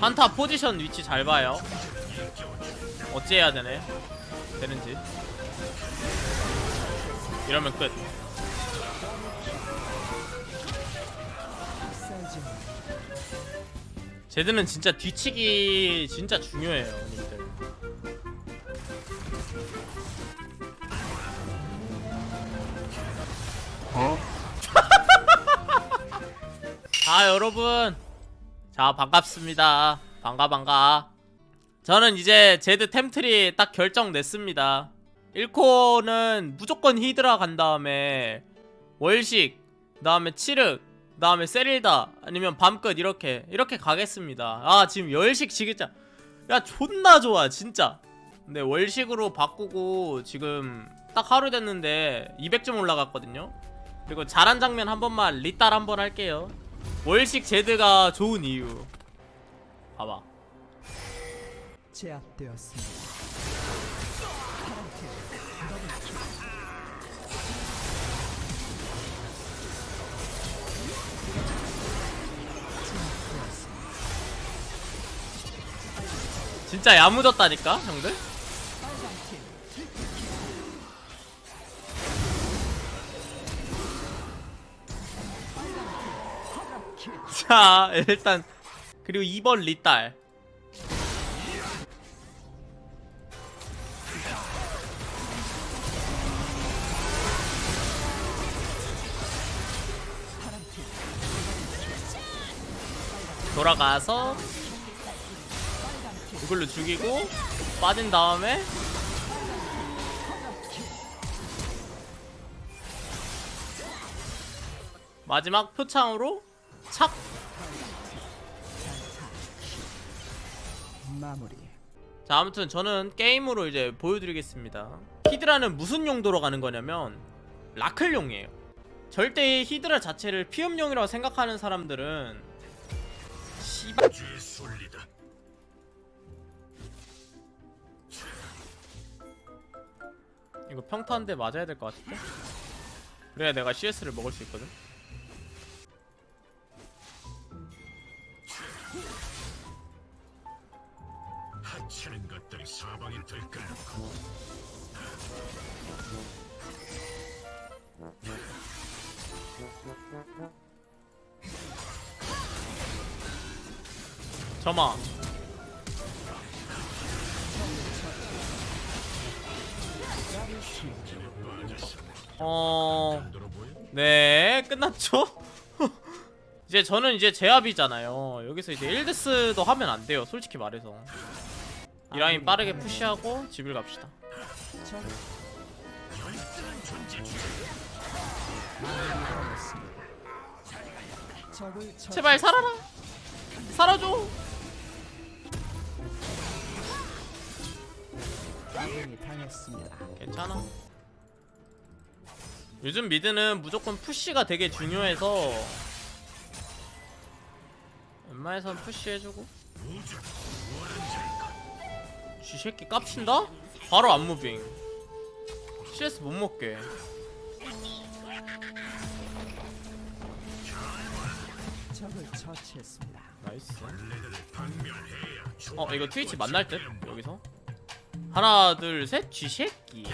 한타 포지션 위치 잘 봐요. 어찌 해야 되네? 되는지. 이러면 끝. 제드는 진짜 뒤치기 진짜 중요해요 님들. 어? 자 여러분 자 반갑습니다. 반가 반가. 저는 이제 제드 템트리 딱 결정 냈습니다. 1코는 무조건 히드라 간 다음에 월식 그 다음에 칠흑 그 다음에 세릴다 아니면 밤끝 이렇게 이렇게 가겠습니다. 아 지금 열식 지겠자 야 존나 좋아 진짜. 근데 월식으로 바꾸고 지금 딱 하루 됐는데 200점 올라갔거든요. 그리고 잘한 장면 한 번만 리딸 한 번 할게요 월식 제드가 좋은 이유. 봐봐. 제압되었습니다. 진짜 야무졌다니까 형들 자 일단. 그리고 2번 리딸. 돌아가서 이걸로 죽이고 빠진 다음에 마지막 표창으로 착 마무리. 자 아무튼 저는 게임으로 이제 보여드리겠습니다. 히드라는 무슨 용도로 가는 거냐면 라클용이에요. 절대 히드라 자체를 피업용이라고 생각하는 사람들은 씨발. 이거 평타 한대 맞아야 될 것 같은데? 그래야 내가 CS를 먹을 수 있거든 어... 네 끝났죠? 이제 저는 이제 제압이잖아요. 여기서 이제 1데스도 하면 안 돼요 솔직히 말해서. 이 라인 빠르게 푸시하고 집을 갑시다. 제발 살아라! 살아줘 당했습니다. 괜찮아 요즘 mid는 무조건 push가 되게 중요해서 웬만해선 push해주고 쥐새끼 깝친다? 바로 앞moving CS 못 먹게 적을 처치했습니다. nice 어 이거 트위치 만날 듯 여기서 하나 둘셋 쥐새끼.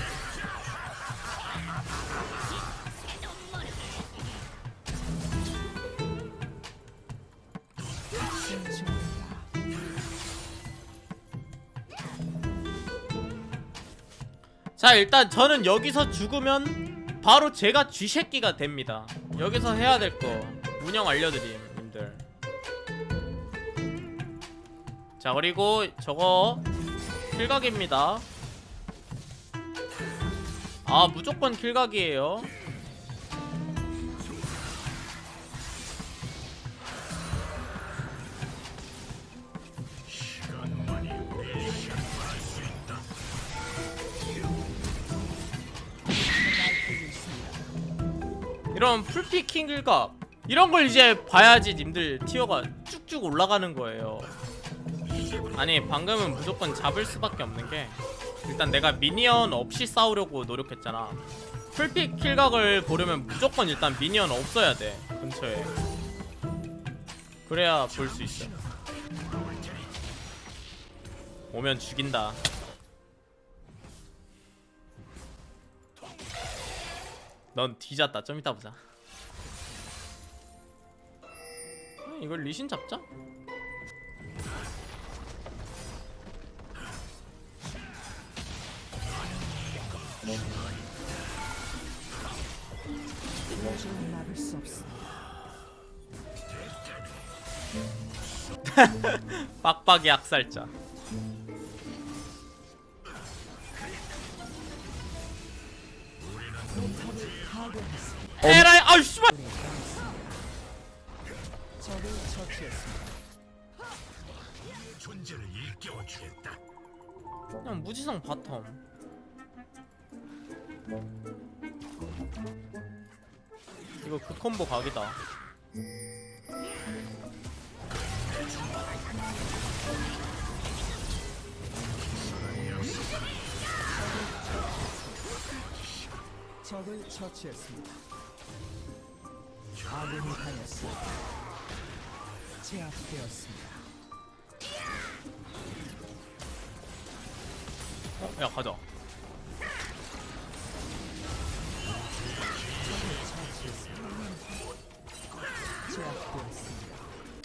자 일단 저는 여기서 죽으면 바로 제가 쥐새끼가 됩니다 여기서 해야 될 거 운영 알려드림 님들 자 그리고 저거 킬각입니다. 아 무조건 킬각이에요. 이런 full피 kill각. 이런 걸 이제 봐야지 님들 tier가 쭉쭉 올라가는 거예요 아니 방금은 무조건 잡을 수밖에 없는 게 일단 내가 minion 없이 싸우려고 노력했잖아 full피 kill각을 보려면 무조건 일단 minion 없어야 돼 근처에 그래야 볼 수 있어 오면 죽인다. 넌 뒤졌다. 좀 이따 보자. 어, 이걸 리신 잡자. 없습니다. 빡빡이 파괴했습니다. 에라이 아우 씨발. 그냥 무지성 바텀. 이거 그 콤보 각이다. 적을 처치했습니다. 아군이 당했습니다. 제압되었습니다. 어, 야 가자.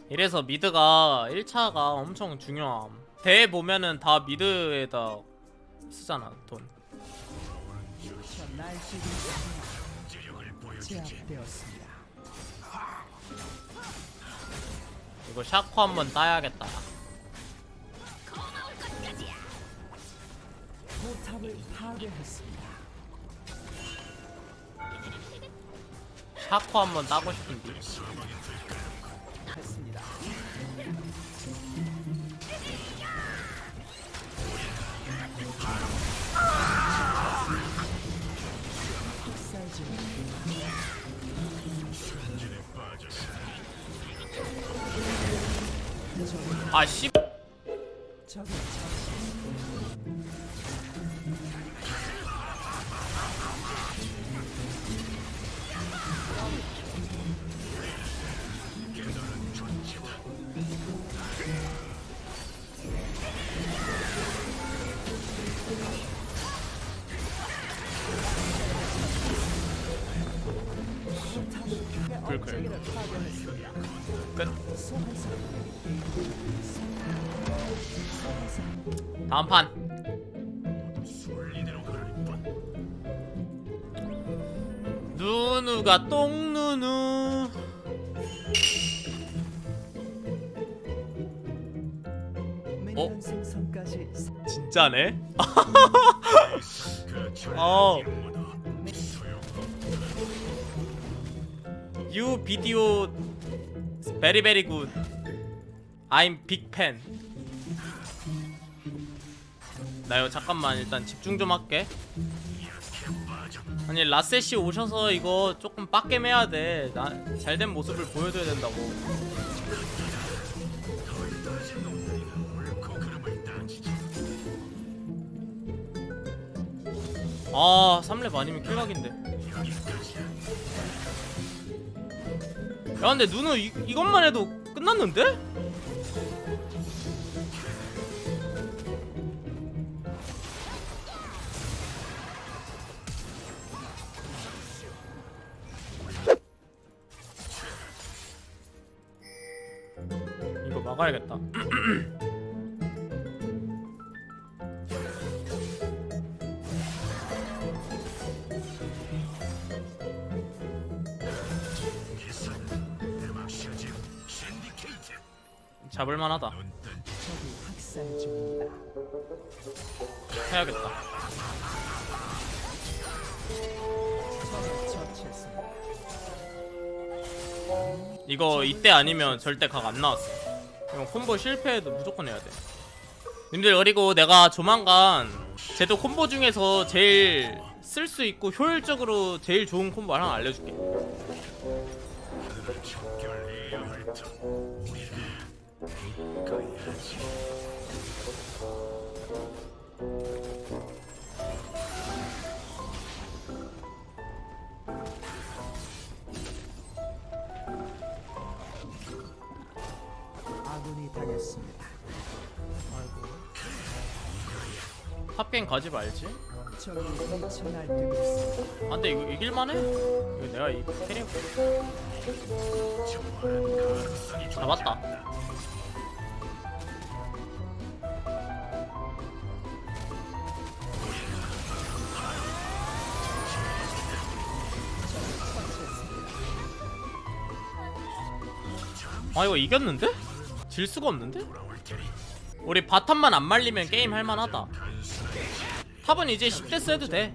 이래서 mid가 1차가 엄청 중요함. 대회 보면은 다 mid에다 쓰잖아 돈. 이거 샤코 한번 따야겠다. 포탑을 파괴했습니다. 샤코 한번 따고 싶은데. 했습니다. 학살 중 전진에 빠졌어. 아 씨. 파괴했습니다. 끝. 다음 판. 누누가 똥누누. 생성까지 진짜네? 그 어. You video very very good. I'm big fan. 나 이거 잠깐만 일단 집중 좀 할게. 아니 라셋이 오셔서 이거 조금 빡겜 해야 돼. 나 잘된 모습을 보여줘야 된다고. 아 3렙 아니면 킬각인데. 야 근데 누누 이, 이것만 해도 끝났는데? 이거 막아야겠다. 잡을만하다. 해야겠다. 이거 이때 아니면 절대 각 안 나왔어. 이거 콤보 실패해도 무조건 해야 돼. 님들 그리고 내가 조만간 쟤도 콤보 중에서 제일 쓸 수 있고 효율적으로 제일 좋은 콤보 하나 알려줄게. 아군이 당했습니다. top gank 가지 말지 날뛰고 있습니다. 아 근데 이거 이길만해 이거 내가 이 carry 잡았다 아 이거 이겼는데? 질 수가 없는데? 우리 바텀만 안 말리면 게임 할만하다 탑은 이제 10대 해도 돼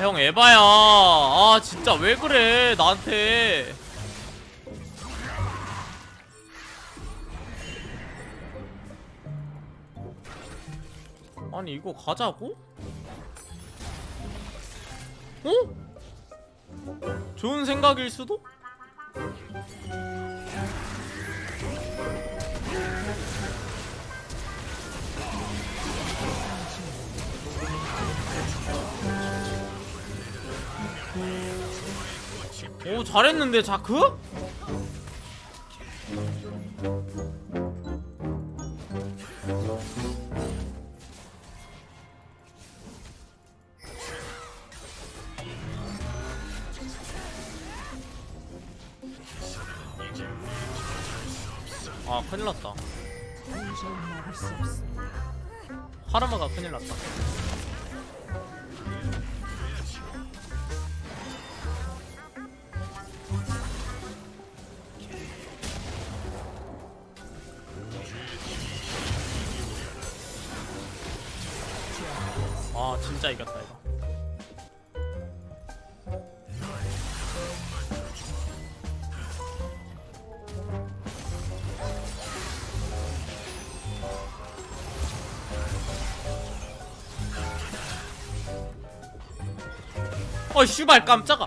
형 에바야 아 진짜 왜 그래 나한테 아니 이거 가자고? 어? 좋은 생각일 수도? 오 잘했는데 자크? 아 큰일 났다 도저히 막을 수 없습니다. 하르마가 큰일 났다 어 씨발 깜짝아.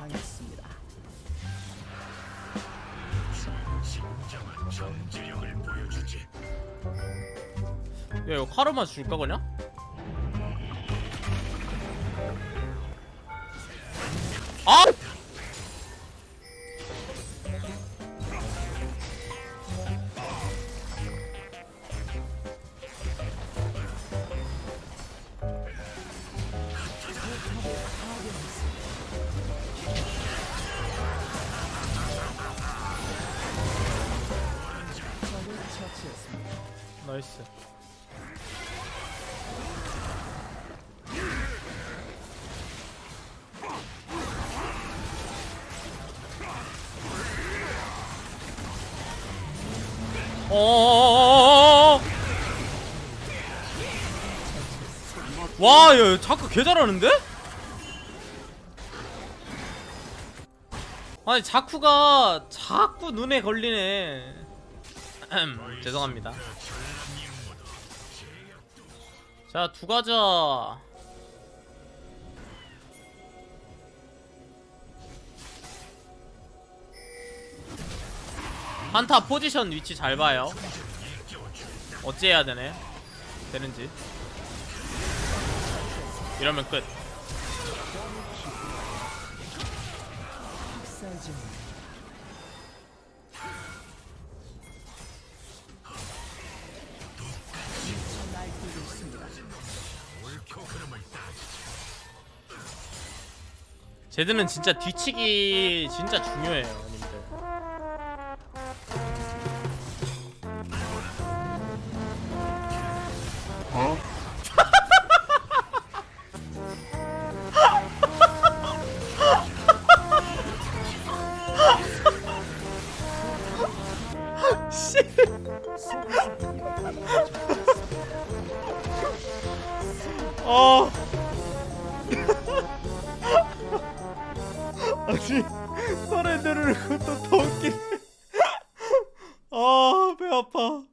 야 이거 카르마 줄까 그냥? 와, 야, 자크 개 잘하는데? 아니, 자쿠가 자꾸 눈에 걸리네. 음, 죄송합니다. 자, 두 가자. 한타 포지션 위치 잘 봐요. 어찌 해야 되네? 되는지. 이러면 끝. 제드는 진짜 뒤치기 진짜 중요해요, 씨. 어. 아니 노래 들으는 것도 더 웃기네. 아배 아파.